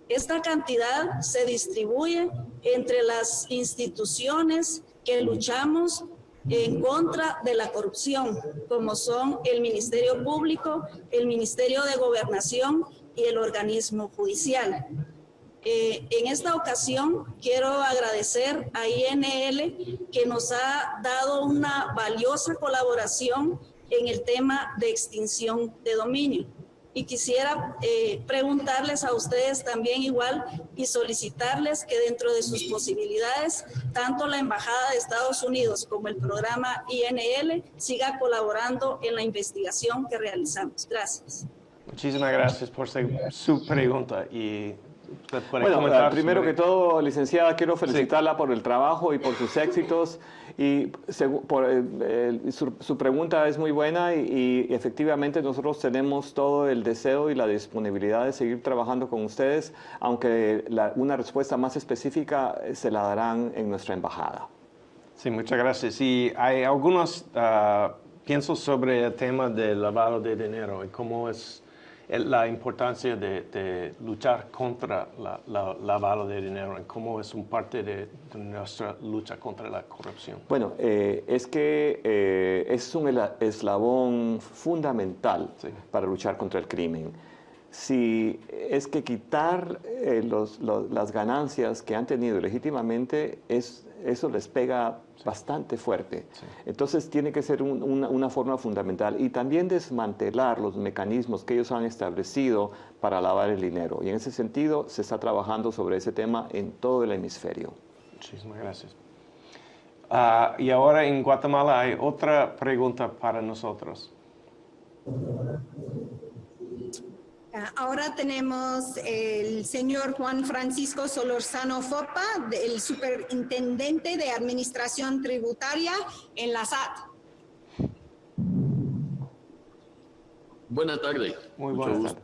S9: Esta cantidad se distribuye entre las instituciones que luchamos en contra de la corrupción, como son el Ministerio Público, el Ministerio de Gobernación y el organismo judicial. Eh, en esta ocasión quiero agradecer a INL que nos ha dado una valiosa colaboración en el tema de extinción de dominio. Y quisiera eh, preguntarles a ustedes también igual y solicitarles que dentro de sus posibilidades, tanto la Embajada de Estados Unidos como el programa INL siga colaborando en la investigación que realizamos. Gracias.
S1: Muchísimas gracias por su pregunta y
S2: bueno, primero que todo, licenciada, quiero felicitarla por el trabajo y por sus éxitos Y por, su, pregunta es muy buena y, efectivamente nosotros tenemos todo el deseo y la disponibilidad de seguir trabajando con ustedes, aunque una respuesta más específica se la darán en nuestra embajada.
S1: Sí, muchas gracias. Y hay algunos uh, pienso sobre el tema del lavado de dinero y cómo es la importancia de, luchar contra la, lavado de dinero y cómo es un parte de, nuestra lucha contra la corrupción.
S2: Bueno, eh, es que eh, es un eslabón fundamental para luchar contra el crimen. Si es que quitar eh, las ganancias que han tenido legítimamente, es, eso les pega bastante fuerte. Entonces tiene que ser una, forma fundamental y también desmantelar los mecanismos que ellos han establecido para lavar el dinero. Y en ese sentido se está trabajando sobre ese tema en todo el hemisferio.
S1: Muchísimas gracias. Ah, y ahora en Guatemala hay otra pregunta para nosotros.
S3: Ah, ahora tenemos el señor Juan Francisco Solorzano Fopa, el superintendente de Administración Tributaria en la SAT.
S10: Buenas tardes.
S1: Muy buenas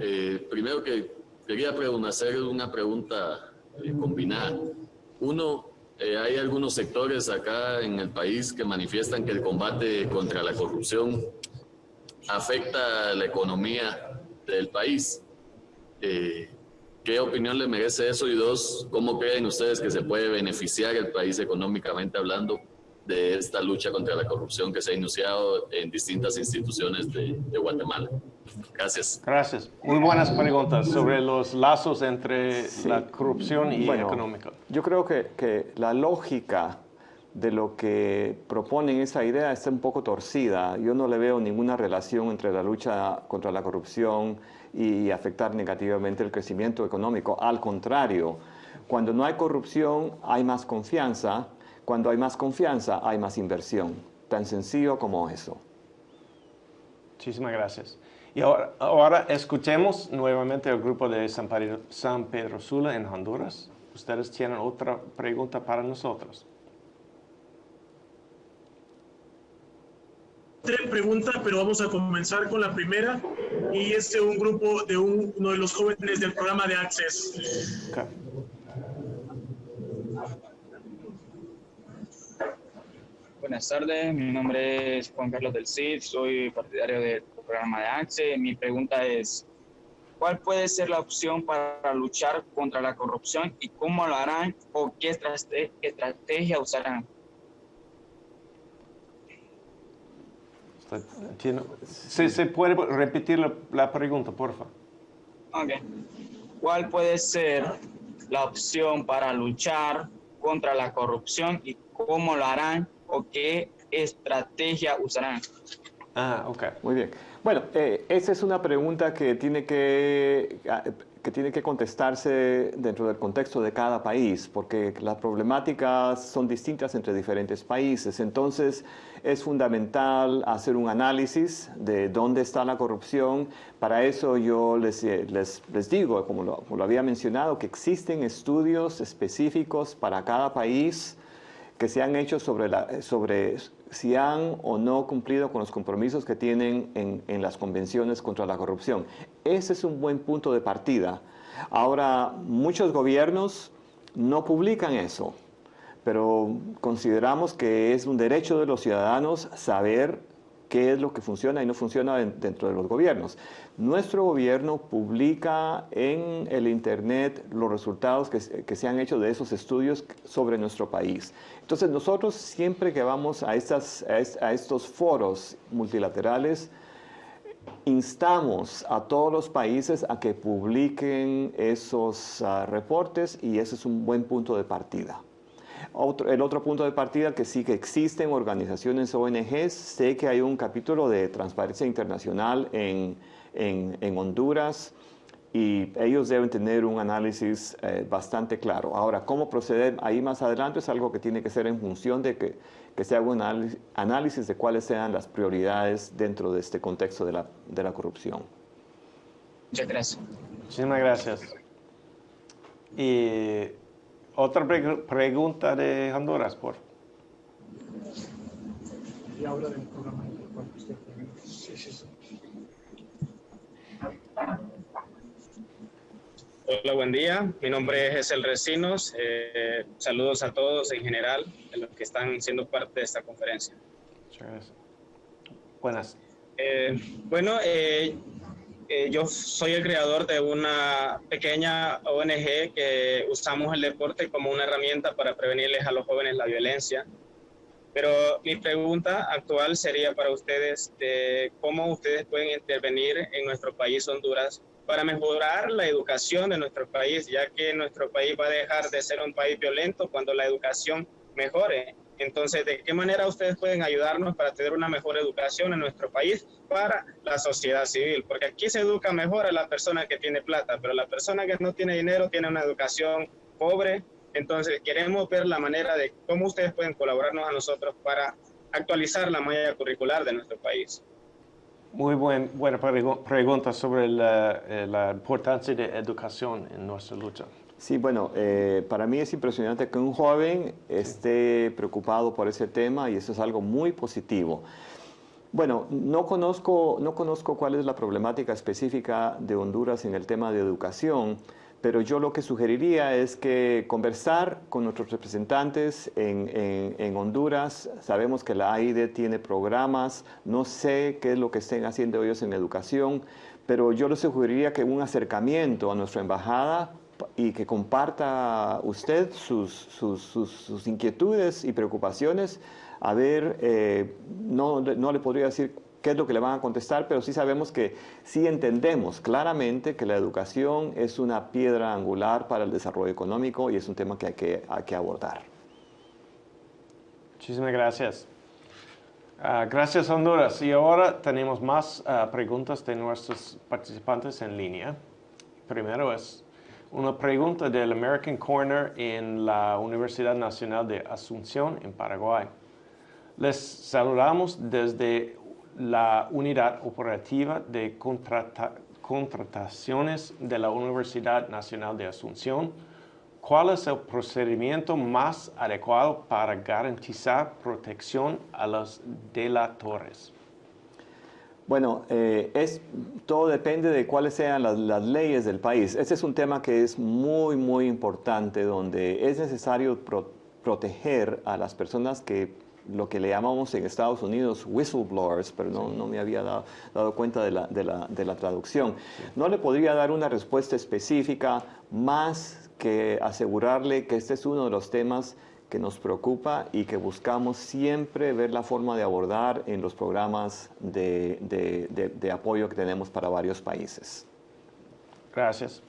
S10: eh, primero que quería hacer una pregunta eh, combinada. Uno, eh, hay algunos sectores acá en el país que manifiestan que el combate contra la corrupción afecta la economía del país. Eh, ¿Qué opinión le merece eso? Y dos, ¿cómo creen ustedes que se puede beneficiar el país económicamente hablando de esta lucha contra la corrupción que se ha iniciado en distintas instituciones de, Guatemala? Gracias.
S1: Gracias. Muy buenas preguntas sobre los lazos entre la corrupción y
S2: bueno,
S1: económica.
S2: Yo creo que, que la lógica de lo que proponen esa idea está un poco torcida. Yo no le veo ninguna relación entre la lucha contra la corrupción y afectar negativamente el crecimiento económico. Al contrario, cuando no hay corrupción hay más confianza, cuando hay más confianza hay más inversión. Tan sencillo como eso.
S1: Muchísimas gracias. Y ahora, escuchemos nuevamente al grupo de San Pedro Sula en Honduras. Ustedes tienen otra pregunta para nosotros.
S6: Tres preguntas, pero vamos a comenzar con la primera y es de un grupo de uno de los jóvenes del programa de Access.
S11: Buenas tardes, mi nombre es Juan Carlos del CID, soy partidario del programa de Access. Mi pregunta es, ¿cuál puede ser la opción para luchar contra la corrupción y cómo lo harán o qué estrategia usarán?
S1: ¿Se, puede repetir la, pregunta, por favor?
S11: ¿Cuál puede ser la opción para luchar contra la corrupción y cómo lo harán o qué estrategia usarán?
S2: Ah, ok. Muy bien. Bueno, eh, esa es una pregunta que tiene que ah, que tiene que contestarse dentro del contexto de cada país, porque las problemáticas son distintas entre diferentes países. Entonces, es fundamental hacer un análisis de dónde está la corrupción. Para eso yo les, les, les digo, como lo, como lo había mencionado, que existen estudios específicos para cada país que se han hecho sobre, la, sobre si han o no cumplido con los compromisos que tienen en, en, las convenciones contra la corrupción. Ese es un buen punto de partida. Ahora, muchos gobiernos no publican eso, pero consideramos que es un derecho de los ciudadanos saber qué es lo que funciona y no funciona dentro de los gobiernos. Nuestro gobierno publica en el Internet los resultados que, se han hecho de esos estudios sobre nuestro país. Entonces nosotros siempre que vamos a, estos foros multilaterales, instamos a todos los países a que publiquen esos ah, reportes y ese es un buen punto de partida el otro punto de partida que sí que existen organizaciones ONGs, sé que hay un capítulo de Transparencia Internacional en, en, Honduras y ellos deben tener un análisis eh, bastante claro. Ahora, cómo proceder ahí más adelante es algo que tiene que ser en función de que, que se haga un análisis de cuáles sean las prioridades dentro de este contexto de la, de la corrupción.
S11: Muchas gracias.
S1: Muchísimas gracias. Y otra pregunta de Honduras, por
S6: y habla del programa.
S12: Hola, buen día. Mi nombre es El Recinos. Eh, saludos a todos en general, de los que están siendo parte de esta conferencia.
S1: Buenas.
S12: Eh, bueno, eh, eh, yo soy el creador de una pequeña ONG que usamos el deporte como una herramienta para prevenirles a los jóvenes la violencia. Pero mi pregunta actual sería para ustedes de cómo ustedes pueden intervenir en nuestro país, Honduras, para mejorar la educación de nuestro país, ya que nuestro país va a dejar de ser un país violento cuando la educación mejore. Entonces, ¿de qué manera ustedes pueden ayudarnos para tener una mejor educación en nuestro país para la sociedad civil? Porque aquí se educa mejor a la persona que tiene plata, pero la persona que no tiene dinero tiene una educación pobre. Entonces, queremos ver la manera de cómo ustedes pueden colaborarnos a nosotros para actualizar la malla curricular de nuestro país.
S1: Muy buen, buena pregunta sobre la, eh, la importancia de educación en nuestra lucha.
S2: Sí, bueno, eh, para mí es impresionante que un joven esté preocupado por ese tema y eso es algo muy positivo. Bueno, no conozco, no conozco cuál es la problemática específica de Honduras en el tema de educación, pero yo lo que sugeriría es que conversar con nuestros representantes en, en, Honduras. Sabemos que la AIDE tiene programas, no sé qué es lo que estén haciendo ellos en educación, pero yo les sugeriría que un acercamiento a nuestra embajada y que comparta usted sus, sus, sus, inquietudes y preocupaciones. A ver, eh, no, no le podría decir qué es lo que le van a contestar, pero sí sabemos que sí entendemos claramente que la educación es una piedra angular para el desarrollo económico y es un tema que hay que, hay que abordar.
S1: Muchísimas gracias. Uh, gracias Honduras. Y ahora tenemos más uh, preguntas de nuestros participantes en línea. Primero es, una pregunta del American Corner en la Universidad Nacional de Asunción, en Paraguay. Les saludamos desde la Unidad Operativa de Contrataciones de la Universidad Nacional de Asunción. ¿Cuál es el procedimiento más adecuado para garantizar protección a los delatores?
S2: Bueno, eh, es, todo depende de cuáles sean las, leyes del país. Este es un tema que es muy, muy importante, donde es necesario proteger a las personas que lo que le llamamos en Estados Unidos whistleblowers, pero no, no me había dado, dado cuenta de la, de, la, de la, traducción. No le podría dar una respuesta específica más que asegurarle que este es uno de los temas que nos preocupa y que buscamos siempre ver la forma de abordar en los programas de, de, apoyo que tenemos para varios países.
S1: Gracias.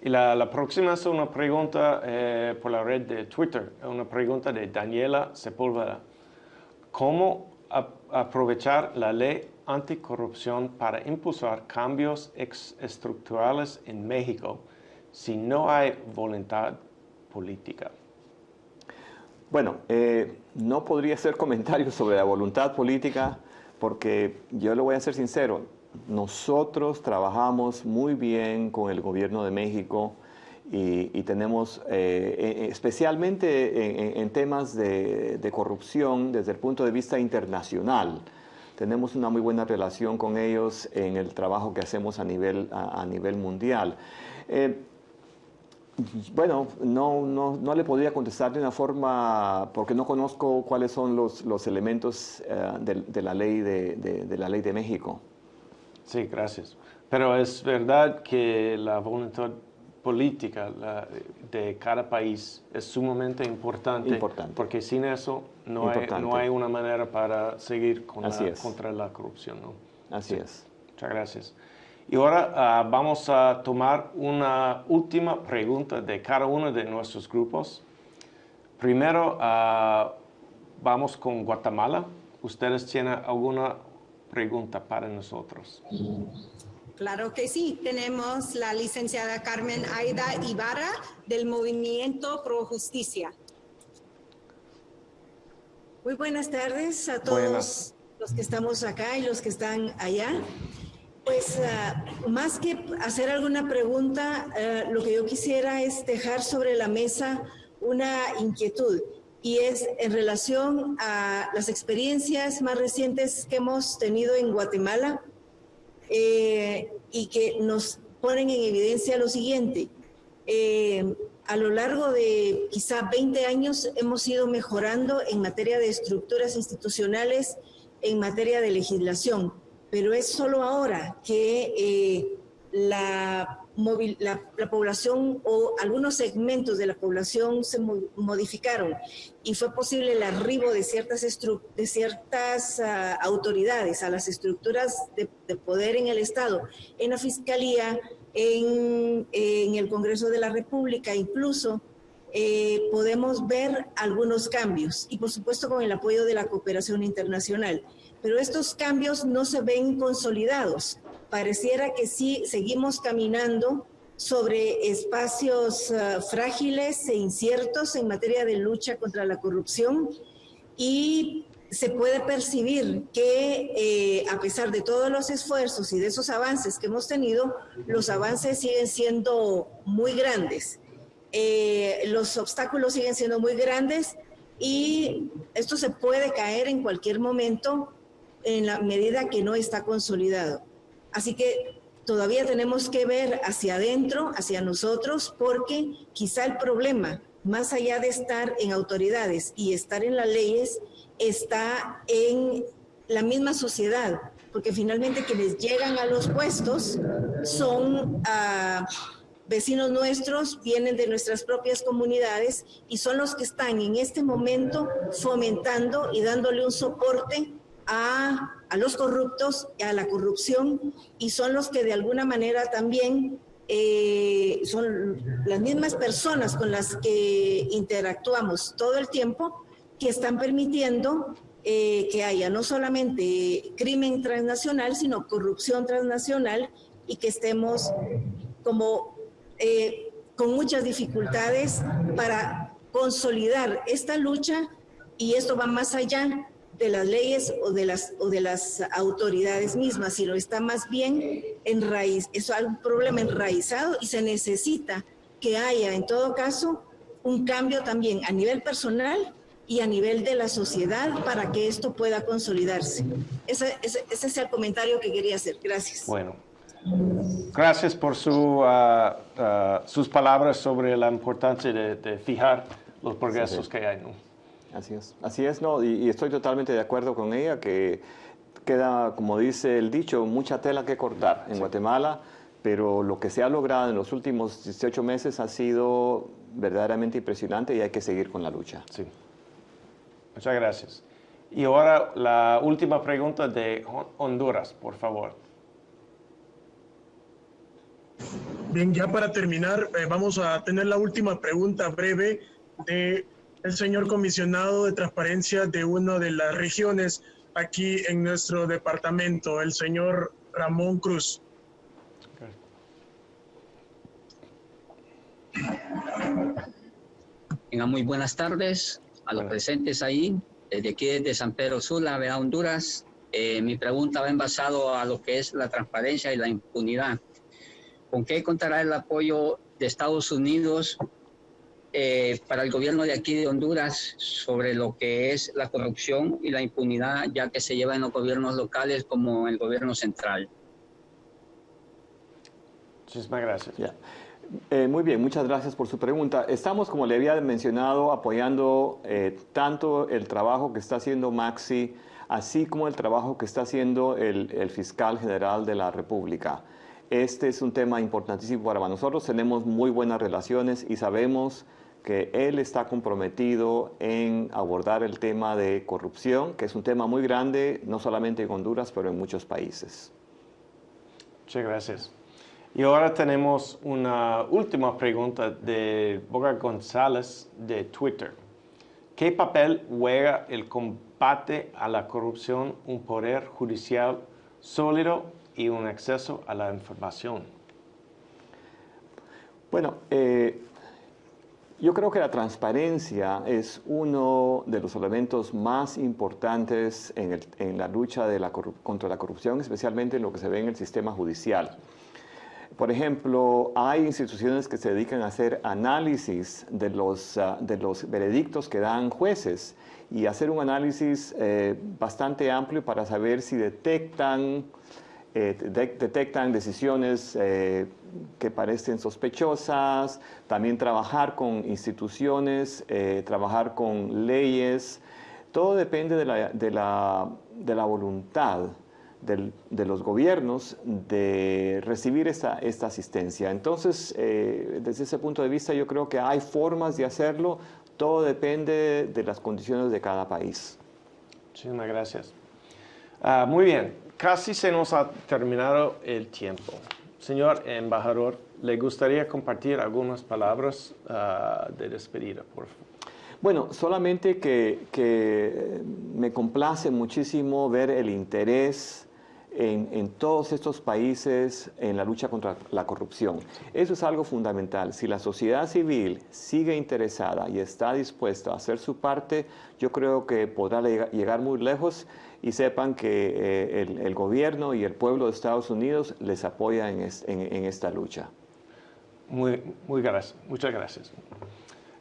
S1: Y la, la próxima es una pregunta eh, por la red de Twitter, una pregunta de Daniela Sepúlveda. ¿Cómo aprovechar la ley anticorrupción para impulsar cambios estructurales en México si no hay voluntad política?
S2: Bueno, eh, no podría hacer comentarios sobre la voluntad política porque yo le voy a ser sincero, nosotros trabajamos muy bien con el gobierno de México y, tenemos, eh, e, especialmente en, temas de, corrupción desde el punto de vista internacional, tenemos una muy buena relación con ellos en el trabajo que hacemos a nivel, a, nivel mundial. Eh, bueno, no, no, no, le podría contestar de una forma, porque no conozco cuáles son los, los elementos eh, de, la ley de, de, la ley de México.
S1: Sí, gracias. Pero es verdad que la voluntad política de cada país es sumamente importante,
S2: importante.
S1: porque sin eso no hay, no hay, una manera para seguir con contra la corrupción. ¿no?
S2: Así es.
S1: Muchas gracias. Y ahora ah, vamos a tomar una última pregunta de cada uno de nuestros grupos. Primero ah, vamos con Guatemala. ¿Ustedes tienen alguna pregunta para nosotros?
S3: Claro que sí. Tenemos la licenciada Carmen Aida Ibarra del Movimiento Pro Justicia.
S13: Muy buenas tardes a todos los que estamos acá y los que están allá. Pues ah, más que hacer alguna pregunta, ah, lo que yo quisiera es dejar sobre la mesa una inquietud. y es en relación a las experiencias más recientes que hemos tenido en Guatemala eh, y que nos ponen en evidencia lo siguiente. Eh, a lo largo de quizá 20 años hemos ido mejorando en materia de estructuras institucionales, en materia de legislación, pero es solo ahora que eh, la, la, población o algunos segmentos de la población se modificaron y fue posible el arribo de ciertas, de ciertas ah, autoridades a las estructuras de, de poder en el Estado, en la Fiscalía, en, el Congreso de la República, incluso eh, podemos ver algunos cambios y por supuesto con el apoyo de la cooperación internacional. Pero estos cambios no se ven consolidados. Pareciera que sí seguimos caminando sobre espacios ah, frágiles e inciertos en materia de lucha contra la corrupción y se puede percibir que eh, a pesar de todos los esfuerzos y de esos avances que hemos tenido, los avances siguen siendo muy grandes. Eh, los obstáculos siguen siendo muy grandes y esto se puede caer en cualquier momento en la medida que no está consolidado. Así que todavía tenemos que ver hacia adentro, hacia nosotros, porque quizá el problema, más allá de estar en autoridades y estar en las leyes, está en la misma sociedad, porque finalmente quienes llegan a los puestos son ah, vecinos nuestros, vienen de nuestras propias comunidades y son los que están en este momento fomentando y dándole un soporte a, a los corruptos, a la corrupción, y son los que de alguna manera también eh, son las mismas personas con las que interactuamos todo el tiempo, que están permitiendo eh, que haya no solamente crimen transnacional, sino corrupción transnacional y que estemos como eh, con muchas dificultades para consolidar esta lucha y esto va más allá de las leyes o de las, o de las autoridades mismas, sino está más bien en raíz, es un problema enraizado y se necesita que haya en todo caso un cambio también a nivel personal y a nivel de la sociedad para que esto pueda consolidarse. Ese, ese, es el comentario que quería hacer. Gracias.
S1: Bueno, gracias por su, ah, ah, sus palabras sobre la importancia de, fijar los progresos que hay.
S2: Así es, así es, no, y, estoy totalmente de acuerdo con ella que queda, como dice el dicho, mucha tela que cortar en Guatemala, pero lo que se ha logrado en los últimos 18 meses ha sido verdaderamente impresionante y hay que seguir con la lucha.
S1: Sí. Muchas gracias. Y ahora la última pregunta de Honduras, por favor.
S6: Bien, ya para terminar, eh, vamos a tener la última pregunta breve de el señor comisionado de transparencia de una de las regiones aquí en nuestro departamento, el señor Ramón Cruz.
S14: Venga, muy buenas tardes a los presentes ahí, desde aquí desde San Pedro Sula, a Honduras. Eh, mi pregunta va envasado a lo que es la transparencia y la impunidad. ¿Con qué contará el apoyo de Estados Unidos eh, para el gobierno de aquí de Honduras sobre lo que es la corrupción y la impunidad, ya que se lleva en los gobiernos locales como el gobierno central?
S1: Muchísimas gracias.
S2: Eh, muy bien, muchas gracias por su pregunta. Estamos, como le había mencionado, apoyando eh, tanto el trabajo que está haciendo Maxi, así como el trabajo que está haciendo el, fiscal general de la República. Este es un tema importantísimo para nosotros. Tenemos muy buenas relaciones y sabemos que él está comprometido en abordar el tema de corrupción, que es un tema muy grande, no solamente en Honduras, pero en muchos países.
S1: Muchas gracias. Y ahora tenemos una última pregunta de Boga González de Twitter. ¿Qué papel juega el combate a la corrupción, un poder judicial sólido y un acceso a la información?
S2: Bueno, eh, yo creo que la transparencia es uno de los elementos más importantes en, la lucha contra la corrupción, especialmente en lo que se ve en el sistema judicial. Por ejemplo, hay instituciones que se dedican a hacer análisis de los, ah, de los veredictos que dan jueces y hacer un análisis eh, bastante amplio para saber si detectan, eh, detectan decisiones eh, que parecen sospechosas, también trabajar con instituciones, trabajar con leyes, todo depende de la, de la, de la voluntad de los gobiernos de recibir esta, esta asistencia. Entonces, eh, desde ese punto de vista, yo creo que hay formas de hacerlo, todo depende de las condiciones de cada país.
S1: Muchísimas gracias. Ah, muy bien, casi se nos ha terminado el tiempo. Señor embajador, ¿le gustaría compartir algunas palabras uh, de despedida, por favor?
S2: Bueno, solamente que, me complace muchísimo ver el interés en, todos estos países en la lucha contra la corrupción. Eso es algo fundamental. Si la sociedad civil sigue interesada y está dispuesta a hacer su parte, yo creo que podrá llegar muy lejos y sepan que eh, el, gobierno y el pueblo de Estados Unidos les apoya en, en esta lucha.
S1: Muy, muy gracias. Muchas gracias.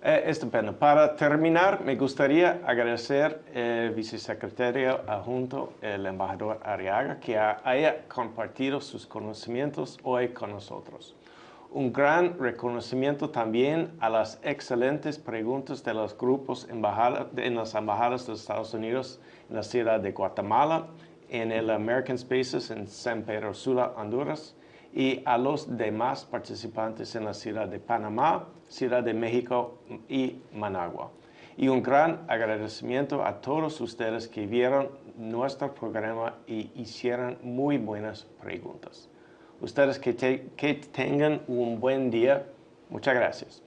S1: Eh, estupendo. Para terminar, me gustaría agradecer al vicesecretario adjunto, el embajador Arriaga, que haya compartido sus conocimientos hoy con nosotros. Un gran reconocimiento también a las excelentes preguntas de los grupos en las embajadas de Estados Unidos en la ciudad de Guatemala, en el American Spaces en San Pedro Sula, Honduras, y a los demás participantes en la ciudad de Panamá, Ciudad de México y Managua. Y un gran agradecimiento a todos ustedes que vieron nuestro programa y hicieron muy buenas preguntas. Ustedes que, que tengan un buen día. Muchas gracias.